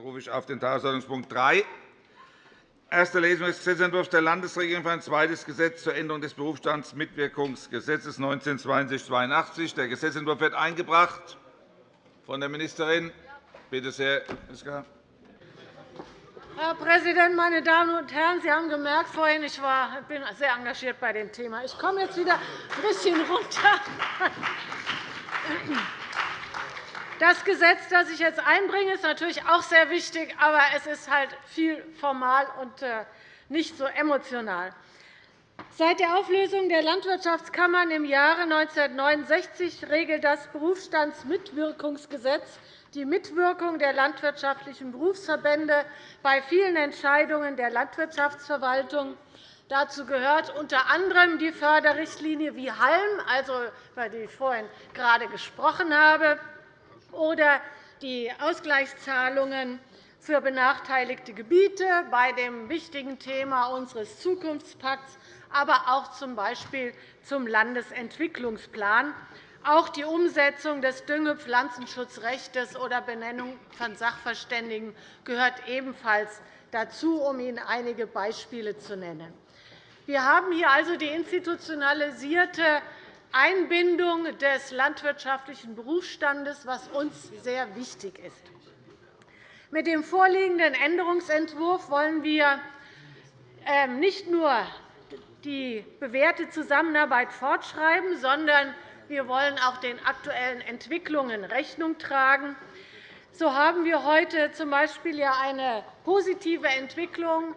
rufe ich auf den Tagesordnungspunkt 3, Erste Lesung des Gesetzentwurfs der Landesregierung für ein zweites Gesetz zur Änderung des Berufsstandsmitwirkungsgesetzes 1962 Der Gesetzentwurf wird eingebracht von der Ministerin. Bitte sehr. Herr Präsident, meine Damen und Herren! Sie haben gemerkt vorhin, ich war, bin sehr engagiert bei dem Thema. Ich komme jetzt wieder ein bisschen runter. Das Gesetz, das ich jetzt einbringe, ist natürlich auch sehr wichtig, aber es ist halt viel formal und äh, nicht so emotional. Seit der Auflösung der Landwirtschaftskammern im Jahre 1969 regelt das Berufsstandsmitwirkungsgesetz die Mitwirkung der landwirtschaftlichen Berufsverbände bei vielen Entscheidungen der Landwirtschaftsverwaltung. Dazu gehört unter anderem die Förderrichtlinie wie Halm, also, über die ich vorhin gerade gesprochen habe, oder die Ausgleichszahlungen für benachteiligte Gebiete bei dem wichtigen Thema unseres Zukunftspakts, aber auch z.B. zum Landesentwicklungsplan. Auch die Umsetzung des Dünge-Pflanzenschutzrechts oder Benennung von Sachverständigen gehört ebenfalls dazu, um Ihnen einige Beispiele zu nennen. Wir haben hier also die institutionalisierte Einbindung des landwirtschaftlichen Berufsstandes, was uns sehr wichtig ist. Mit dem vorliegenden Änderungsentwurf wollen wir ähm, nicht nur die bewährte Zusammenarbeit fortschreiben, sondern wir wollen auch den aktuellen Entwicklungen Rechnung tragen. So haben wir heute z. B. eine positive Entwicklung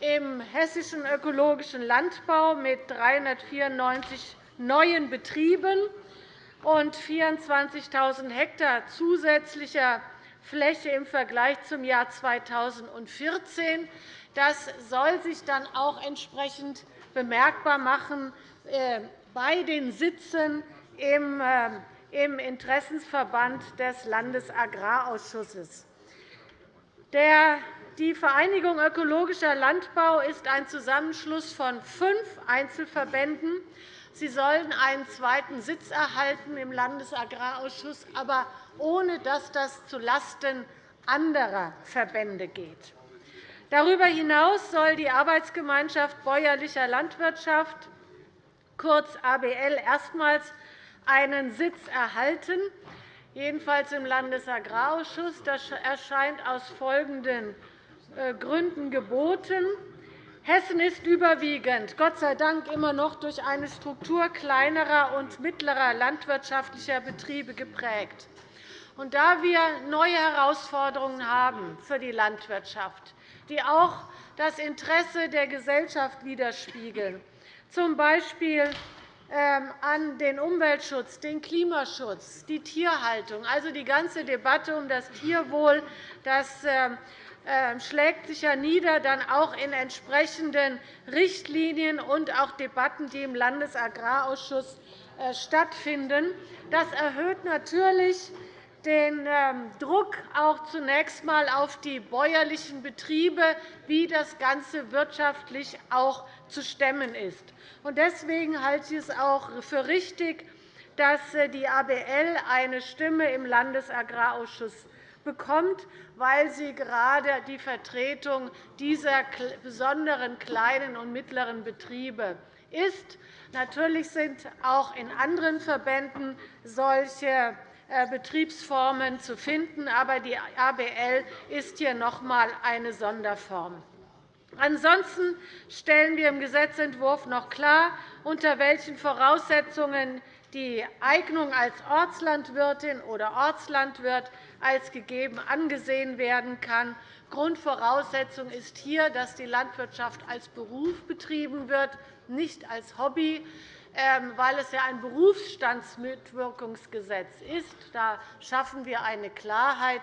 im hessischen ökologischen Landbau mit 394 neuen Betrieben und 24.000 Hektar zusätzlicher Fläche im Vergleich zum Jahr 2014. Das soll sich dann auch entsprechend bemerkbar machen äh, bei den Sitzen im äh, Interessensverband des Landesagrarausschusses. Die Vereinigung Ökologischer Landbau ist ein Zusammenschluss von fünf Einzelverbänden Sie sollen einen zweiten Sitz erhalten im Landesagrarausschuss, aber ohne dass das zulasten anderer Verbände geht. Darüber hinaus soll die Arbeitsgemeinschaft bäuerlicher Landwirtschaft, kurz ABL, erstmals einen Sitz erhalten, jedenfalls im Landesagrarausschuss. Das erscheint aus folgenden äh, Gründen geboten. Hessen ist überwiegend, Gott sei Dank, immer noch durch eine Struktur kleinerer und mittlerer landwirtschaftlicher Betriebe geprägt. Und da wir neue Herausforderungen haben für die Landwirtschaft, die auch das Interesse der Gesellschaft widerspiegeln, z. B. Ähm, an den Umweltschutz, den Klimaschutz, die Tierhaltung, also die ganze Debatte um das Tierwohl, das ähm, schlägt sich ja nieder, dann auch in entsprechenden Richtlinien und auch Debatten, die im Landesagrarausschuss äh, stattfinden. Das erhöht natürlich den ähm, Druck auch zunächst einmal auf die bäuerlichen Betriebe, wie das Ganze wirtschaftlich auch zu stemmen ist. Deswegen halte ich es auch für richtig, dass äh, die ABL eine Stimme im Landesagrarausschuss bekommt, weil sie gerade die Vertretung dieser besonderen kleinen und mittleren Betriebe ist. Natürlich sind auch in anderen Verbänden solche äh, Betriebsformen zu finden, aber die ABL ist hier noch einmal eine Sonderform. Ansonsten stellen wir im Gesetzentwurf noch klar, unter welchen Voraussetzungen die Eignung als Ortslandwirtin oder Ortslandwirt als gegeben angesehen werden kann. Grundvoraussetzung ist hier, dass die Landwirtschaft als Beruf betrieben wird, nicht als Hobby, ähm, weil es ja ein Berufsstandsmitwirkungsgesetz ist. Da schaffen wir eine Klarheit.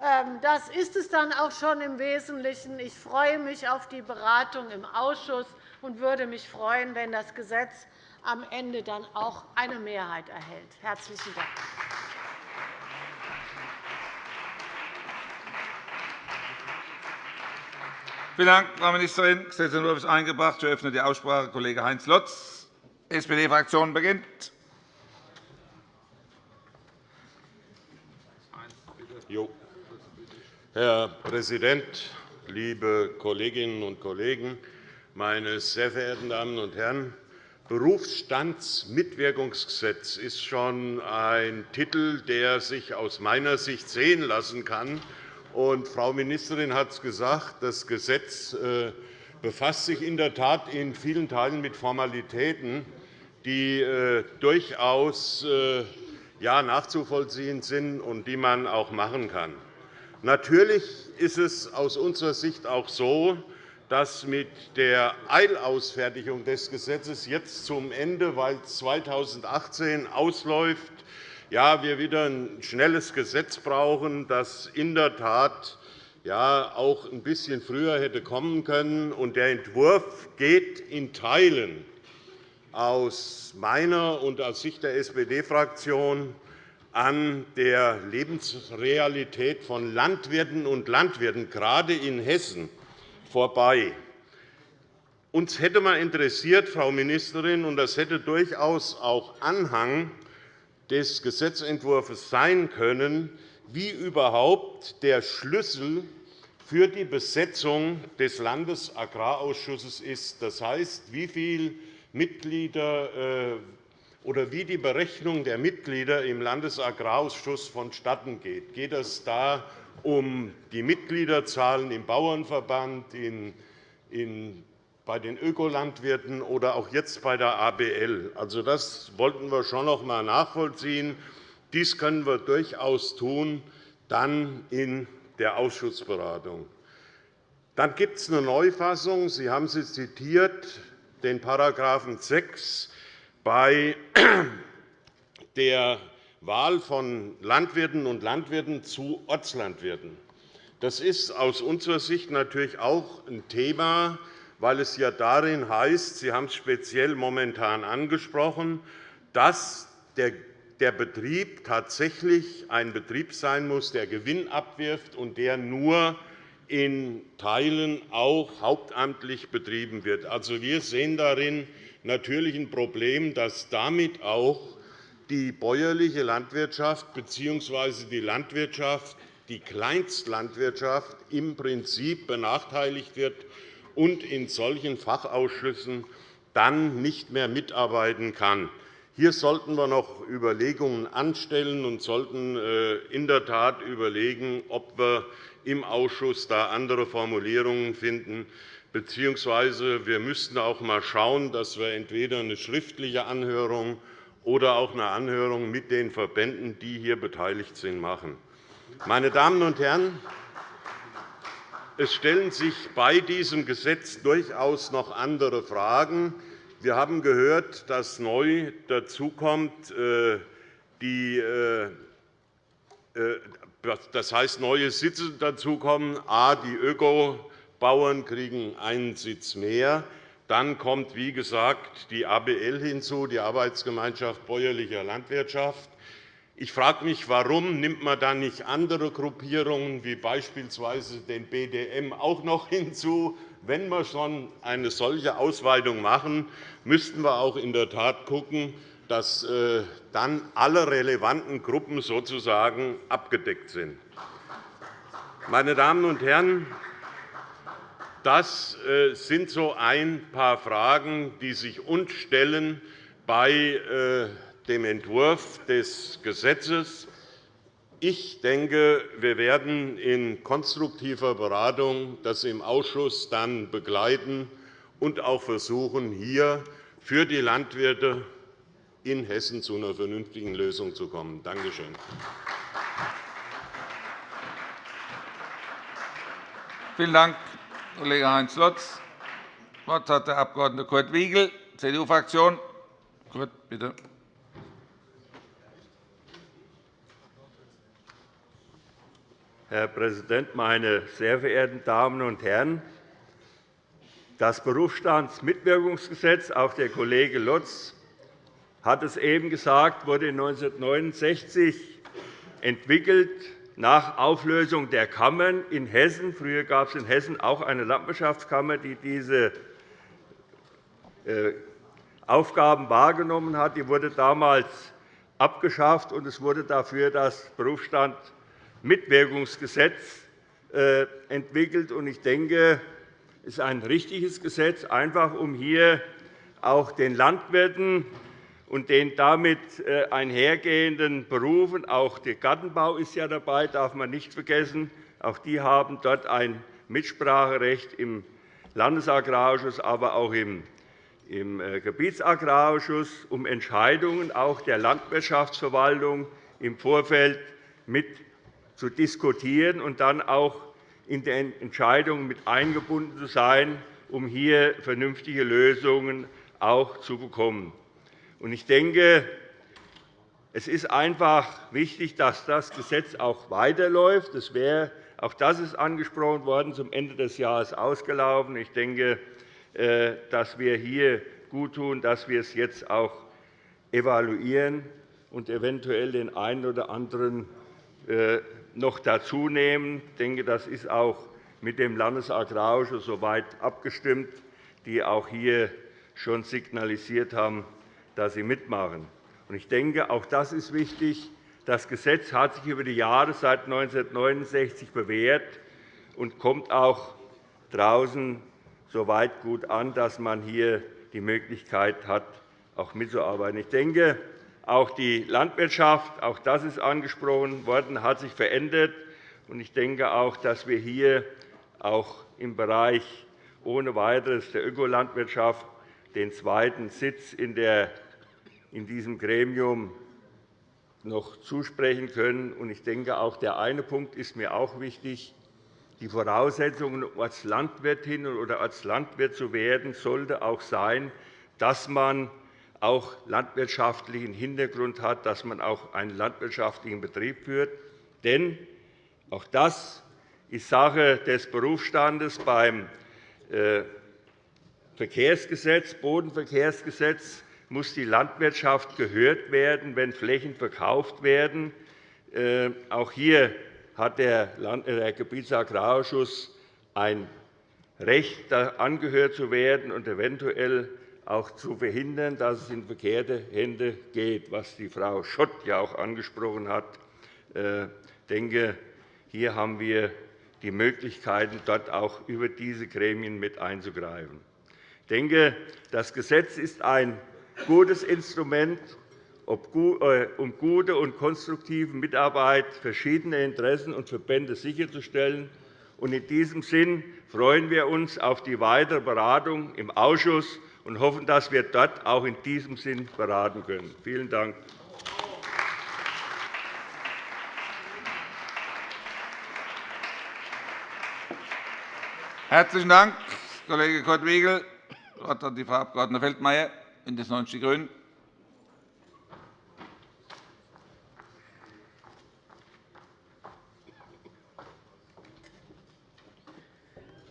Ähm, das ist es dann auch schon im Wesentlichen. Ich freue mich auf die Beratung im Ausschuss und würde mich freuen, wenn das Gesetz am Ende dann auch eine Mehrheit erhält. – Herzlichen Dank. Vielen Dank, Frau Ministerin. Der Gesetzentwurf ist eingebracht. Ich eröffne die Aussprache. Kollege Heinz Lotz, SPD-Fraktion, beginnt. Herr Präsident, liebe Kolleginnen und Kollegen! Meine sehr verehrten Damen und Herren! Berufsstandsmitwirkungsgesetz ist schon ein Titel, der sich aus meiner Sicht sehen lassen kann. Frau Ministerin hat es gesagt, das Gesetz äh, befasst sich in der Tat in vielen Teilen mit Formalitäten, die äh, durchaus äh, nachzuvollziehen sind und die man auch machen kann. Natürlich ist es aus unserer Sicht auch so, dass mit der Eilausfertigung des Gesetzes jetzt zum Ende, weil 2018 ausläuft, ja, wir wieder ein schnelles Gesetz brauchen, das in der Tat ja, auch ein bisschen früher hätte kommen können. Der Entwurf geht in Teilen aus meiner und aus Sicht der SPD-Fraktion an der Lebensrealität von Landwirten und Landwirten, gerade in Hessen, vorbei. Uns hätte mal interessiert, Frau Ministerin, und das hätte durchaus auch Anhang des Gesetzentwurfs sein können, wie überhaupt der Schlüssel für die Besetzung des Landesagrarausschusses ist. Das heißt, wie viele Mitglieder äh, oder wie die Berechnung der Mitglieder im Landesagrarausschuss vonstatten geht. Geht es da um die Mitgliederzahlen im Bauernverband, in, in, bei den Ökolandwirten oder auch jetzt bei der ABL. Also, das wollten wir schon noch einmal nachvollziehen. Dies können wir durchaus tun, dann in der Ausschussberatung. Dann gibt es eine Neufassung. Sie haben sie zitiert, den § 6 bei der Wahl von Landwirten und Landwirten zu Ortslandwirten. Das ist aus unserer Sicht natürlich auch ein Thema, weil es ja darin heißt, Sie haben es speziell momentan angesprochen, dass der Betrieb tatsächlich ein Betrieb sein muss, der Gewinn abwirft und der nur in Teilen auch hauptamtlich betrieben wird. Also, wir sehen darin natürlich ein Problem, dass damit auch die bäuerliche Landwirtschaft bzw. die Landwirtschaft, die Kleinstlandwirtschaft im Prinzip benachteiligt wird und in solchen Fachausschüssen dann nicht mehr mitarbeiten kann. Hier sollten wir noch Überlegungen anstellen und sollten äh, in der Tat überlegen, ob wir im Ausschuss da andere Formulierungen finden. Beziehungsweise wir müssten auch einmal schauen, dass wir entweder eine schriftliche Anhörung oder auch eine Anhörung mit den Verbänden, die hier beteiligt sind, machen. Meine Damen und Herren, es stellen sich bei diesem Gesetz durchaus noch andere Fragen. Wir haben gehört, dass neu dazukommt, äh, die, äh, äh, das heißt, neue Sitze dazukommen. A, die Ökobauern kriegen einen Sitz mehr. Dann kommt, wie gesagt, die ABL hinzu, die Arbeitsgemeinschaft bäuerlicher Landwirtschaft. Ich frage mich, warum nimmt man dann nicht andere Gruppierungen wie beispielsweise den BDM auch noch hinzu? Wenn wir schon eine solche Ausweitung machen, müssten wir auch in der Tat schauen, dass äh, dann alle relevanten Gruppen sozusagen abgedeckt sind. Meine Damen und Herren, das äh, sind so ein paar Fragen, die sich uns stellen bei äh, dem Entwurf des Gesetzes. Ich denke, wir werden in konstruktiver Beratung das im Ausschuss dann begleiten und auch versuchen, hier für die Landwirte in Hessen zu einer vernünftigen Lösung zu kommen. Danke schön. Vielen Dank, Kollege Heinz Lotz. Das Wort hat der Abg. Kurt Wiegel, CDU-Fraktion. Kurt, bitte. Herr Präsident, meine sehr verehrten Damen und Herren! Das Berufsstandsmitwirkungsgesetz, auch der Kollege Lotz hat es eben gesagt, wurde 1969 entwickelt nach Auflösung der Kammern in Hessen. Früher gab es in Hessen auch eine Landwirtschaftskammer, die diese äh, Aufgaben wahrgenommen hat. Die wurde damals abgeschafft, und es wurde dafür das Berufsstandmitwirkungsgesetz äh, entwickelt. Ich denke, es ist ein richtiges Gesetz, einfach um hier auch den Landwirten und den damit äh, einhergehenden Berufen, auch der Gartenbau ist ja dabei, darf man nicht vergessen, auch die haben dort ein Mitspracherecht im Landesagrarausschuss, aber auch im äh, Gebietsagrarausschuss, um Entscheidungen auch der Landwirtschaftsverwaltung im Vorfeld mit zu diskutieren und dann auch in den Entscheidungen mit eingebunden zu sein, um hier vernünftige Lösungen auch zu bekommen. Ich denke, es ist einfach wichtig, dass das Gesetz auch weiterläuft. Das wäre, auch das ist angesprochen worden, zum Ende des Jahres ausgelaufen. Ich denke, äh, dass wir hier gut tun, dass wir es jetzt auch evaluieren und eventuell den einen oder anderen äh, noch dazu nehmen. Ich denke, das ist auch mit dem Landesagrarausschuss soweit abgestimmt, die auch hier schon signalisiert haben, dass sie mitmachen. Ich denke, auch das ist wichtig. Das Gesetz hat sich über die Jahre seit 1969 bewährt und kommt auch draußen so weit gut an, dass man hier die Möglichkeit hat, auch mitzuarbeiten. Ich denke, auch die Landwirtschaft, auch das ist angesprochen worden, hat sich verändert. Ich denke auch, dass wir hier auch im Bereich ohne weiteres der Ökolandwirtschaft den zweiten Sitz in diesem Gremium noch zusprechen können. Ich denke, auch der eine Punkt ist mir auch wichtig. Die Voraussetzung, um als Landwirtin oder als Landwirt zu werden, sollte auch sein, dass man auch landwirtschaftlichen Hintergrund hat, dass man auch einen landwirtschaftlichen Betrieb führt. Denn auch das ist Sache des Berufsstandes beim äh, Verkehrsgesetz, Bodenverkehrsgesetz muss die Landwirtschaft gehört werden, wenn Flächen verkauft werden. Äh, auch hier hat der Gebietsagrarausschuss ein Recht, angehört zu werden und eventuell auch zu verhindern, dass es in verkehrte Hände geht, was die Frau Schott ja auch angesprochen hat. Ich äh, denke, hier haben wir die Möglichkeiten, dort auch über diese Gremien mit einzugreifen. Ich denke, das Gesetz ist ein gutes Instrument, äh, um gute und konstruktive Mitarbeit verschiedener Interessen und Verbände sicherzustellen. In diesem Sinn freuen wir uns auf die weitere Beratung im Ausschuss und hoffen, dass wir dort auch in diesem Sinn beraten können. Vielen Dank. Herzlichen Dank, Kollege Kurt-Wiegel. Das Wort hat die Frau Abg. Feldmayer, BÜNDNIS 90 die GRÜNEN.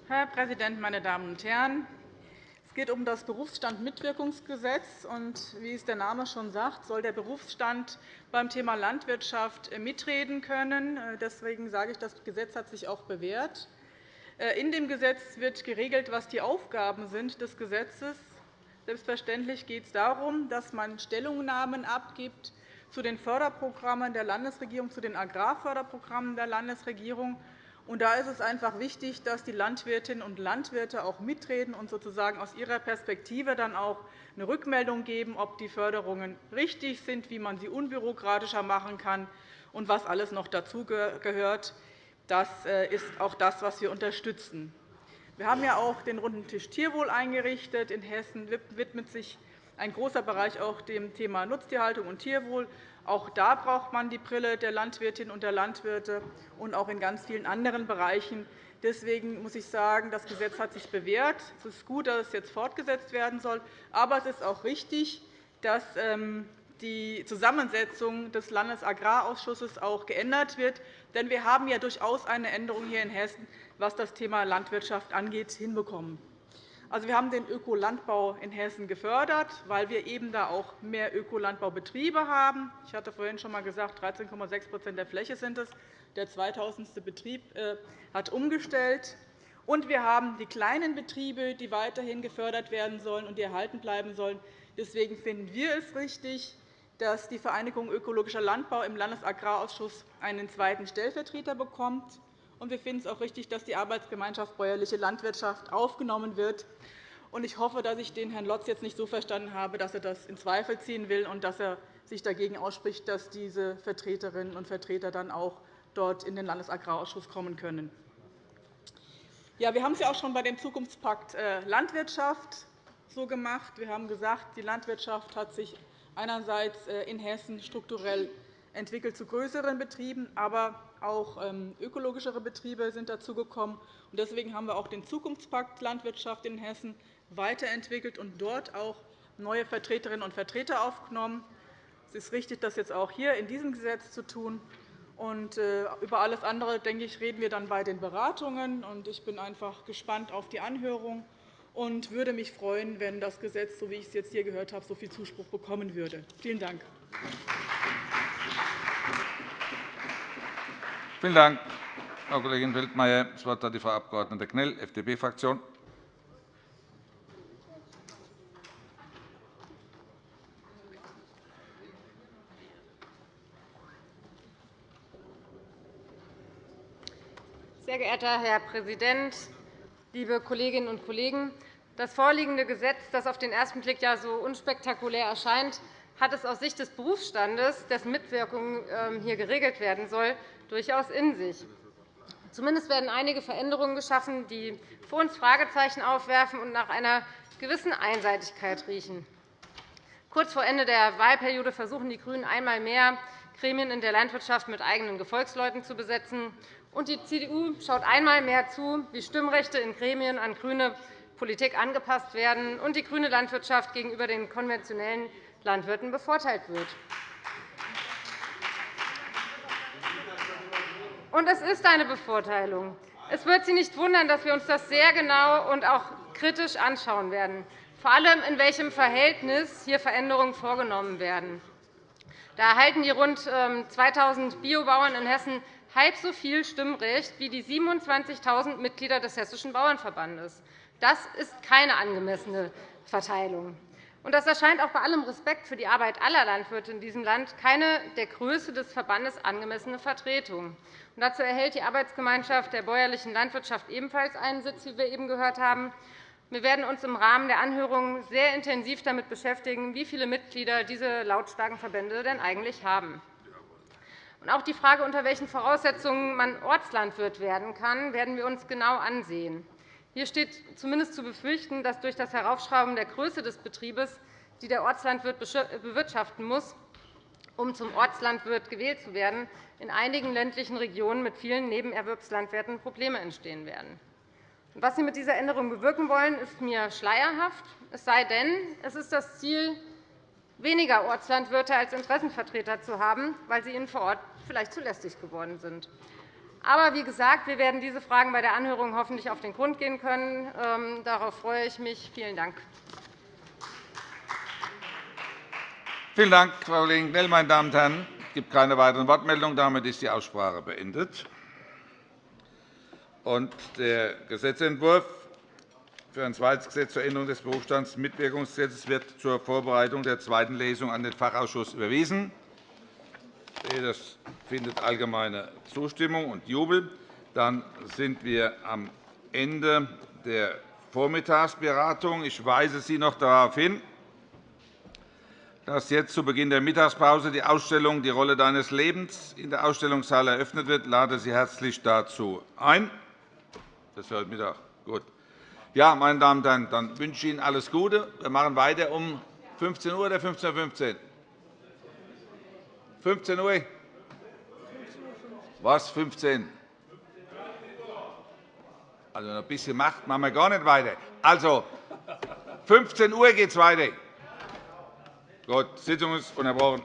Herr Präsident, meine Damen und Herren! Es geht um das Berufsstandmitwirkungsgesetz. Wie es der Name schon sagt, soll der Berufsstand beim Thema Landwirtschaft mitreden können. Deswegen sage ich, das Gesetz hat sich auch bewährt. In dem Gesetz wird geregelt, was die Aufgaben sind des Gesetzes. Selbstverständlich geht es darum, dass man Stellungnahmen abgibt zu den Förderprogrammen der Landesregierung, zu den Agrarförderprogrammen der Landesregierung und da ist es einfach wichtig, dass die Landwirtinnen und Landwirte auch mitreden und sozusagen aus ihrer Perspektive dann auch eine Rückmeldung geben, ob die Förderungen richtig sind, wie man sie unbürokratischer machen kann und was alles noch dazugehört. Das äh, ist auch das, was wir unterstützen. Wir haben ja auch den runden Tisch Tierwohl eingerichtet. In Hessen widmet sich ein großer Bereich auch dem Thema Nutztierhaltung und Tierwohl. Auch da braucht man die Brille der Landwirtinnen und der Landwirte und auch in ganz vielen anderen Bereichen. Deswegen muss ich sagen, das Gesetz hat sich bewährt. Es ist gut, dass es jetzt fortgesetzt werden soll. Aber es ist auch richtig, dass ähm, die Zusammensetzung des Landesagrarausschusses auch geändert wird. Denn wir haben ja durchaus eine Änderung hier in Hessen, was das Thema Landwirtschaft angeht, hinbekommen. Also, wir haben den Ökolandbau in Hessen gefördert, weil wir eben da auch mehr Ökolandbaubetriebe haben. Ich hatte vorhin schon einmal gesagt, 13,6% der Fläche sind es. Der 2000. Betrieb äh, hat umgestellt. Und wir haben die kleinen Betriebe, die weiterhin gefördert werden sollen und die erhalten bleiben sollen. Deswegen finden wir es richtig, dass die Vereinigung Ökologischer Landbau im Landesagrarausschuss einen zweiten Stellvertreter bekommt wir finden es auch richtig, dass die Arbeitsgemeinschaft Bäuerliche Landwirtschaft aufgenommen wird. Ich hoffe, dass ich den Herrn Lotz jetzt nicht so verstanden habe, dass er das in Zweifel ziehen will und dass er sich dagegen ausspricht, dass diese Vertreterinnen und Vertreter dann auch dort in den Landesagrarausschuss kommen können. Ja, wir haben es ja auch schon bei dem Zukunftspakt äh, Landwirtschaft so gemacht. Wir haben gesagt, die Landwirtschaft hat sich einerseits äh, in Hessen strukturell entwickelt zu größeren Betrieben, aber auch ähm, ökologischere Betriebe sind dazugekommen. Deswegen haben wir auch den Zukunftspakt Landwirtschaft in Hessen weiterentwickelt und dort auch neue Vertreterinnen und Vertreter aufgenommen. Es ist richtig, das jetzt auch hier in diesem Gesetz zu tun. Und äh, über alles andere denke ich, reden wir dann bei den Beratungen. Ich bin einfach gespannt auf die Anhörung und würde mich freuen, wenn das Gesetz, so wie ich es jetzt hier gehört habe, so viel Zuspruch bekommen würde. Vielen Dank. Vielen Dank, Frau Kollegin Feldmayer. Das Wort hat die Frau Abg. Knell, FDP-Fraktion. Sehr geehrter Herr Präsident, liebe Kolleginnen und Kollegen! Das vorliegende Gesetz, das auf den ersten Blick ja so unspektakulär erscheint, hat es aus Sicht des Berufsstandes, dessen Mitwirkung ähm, hier geregelt werden soll, durchaus in sich. Zumindest werden einige Veränderungen geschaffen, die für uns Fragezeichen aufwerfen und nach einer gewissen Einseitigkeit riechen. Kurz vor Ende der Wahlperiode versuchen die GRÜNEN einmal mehr, Gremien in der Landwirtschaft mit eigenen Gefolgsleuten zu besetzen. Und die CDU schaut einmal mehr zu, wie Stimmrechte in Gremien an grüne Politik angepasst werden und die grüne Landwirtschaft gegenüber den konventionellen Landwirten bevorteilt wird. Und es ist eine Bevorteilung. Es wird Sie nicht wundern, dass wir uns das sehr genau und auch kritisch anschauen werden, vor allem in welchem Verhältnis hier Veränderungen vorgenommen werden. Da erhalten die rund 2.000 ähm, Biobauern in Hessen halb so viel Stimmrecht wie die 27.000 Mitglieder des Hessischen Bauernverbandes. Das ist keine angemessene Verteilung. Das erscheint auch bei allem Respekt für die Arbeit aller Landwirte in diesem Land keine der Größe des Verbandes angemessene Vertretung. dazu erhält die Arbeitsgemeinschaft der bäuerlichen Landwirtschaft ebenfalls einen Sitz, wie wir eben gehört haben. Wir werden uns im Rahmen der Anhörungen sehr intensiv damit beschäftigen, wie viele Mitglieder diese lautstarken Verbände denn eigentlich haben. Auch die Frage, unter welchen Voraussetzungen man Ortslandwirt werden kann, werden wir uns genau ansehen. Hier steht zumindest zu befürchten, dass durch das Heraufschrauben der Größe des Betriebes, die der Ortslandwirt bewirtschaften muss, um zum Ortslandwirt gewählt zu werden, in einigen ländlichen Regionen mit vielen Nebenerwerbslandwirten Probleme entstehen werden. Was Sie mit dieser Änderung bewirken wollen, ist mir schleierhaft. Es sei denn, es ist das Ziel, weniger Ortslandwirte als Interessenvertreter zu haben, weil sie ihnen vor Ort vielleicht zu lästig geworden sind. Aber wie gesagt, wir werden diese Fragen bei der Anhörung hoffentlich auf den Grund gehen können. Ähm, darauf freue ich mich. Vielen Dank. Vielen Dank, Frau Kollegin Knell. Meine Damen und Herren, es gibt keine weiteren Wortmeldungen. Damit ist die Aussprache beendet. der Gesetzentwurf für ein zweites Gesetz zur Änderung des Berufsstandsmitwirkungsgesetzes wird zur Vorbereitung der zweiten Lesung an den Fachausschuss überwiesen. Das findet allgemeine Zustimmung und Jubel. Dann sind wir am Ende der Vormittagsberatung. Ich weise Sie noch darauf hin, dass jetzt zu Beginn der Mittagspause die Ausstellung Die Rolle deines Lebens in der Ausstellungshalle eröffnet wird. Ich lade Sie herzlich dazu ein. Das ist heute Mittag. Gut. Ja, meine Damen und Herren, dann wünsche ich Ihnen alles Gute. Wir machen weiter um 15 Uhr oder 15.15 Uhr. 15 Uhr? Was, 15? Also ein bisschen Macht machen wir gar nicht weiter. Also, 15 Uhr geht es weiter. Gut, Sitzung ist unterbrochen.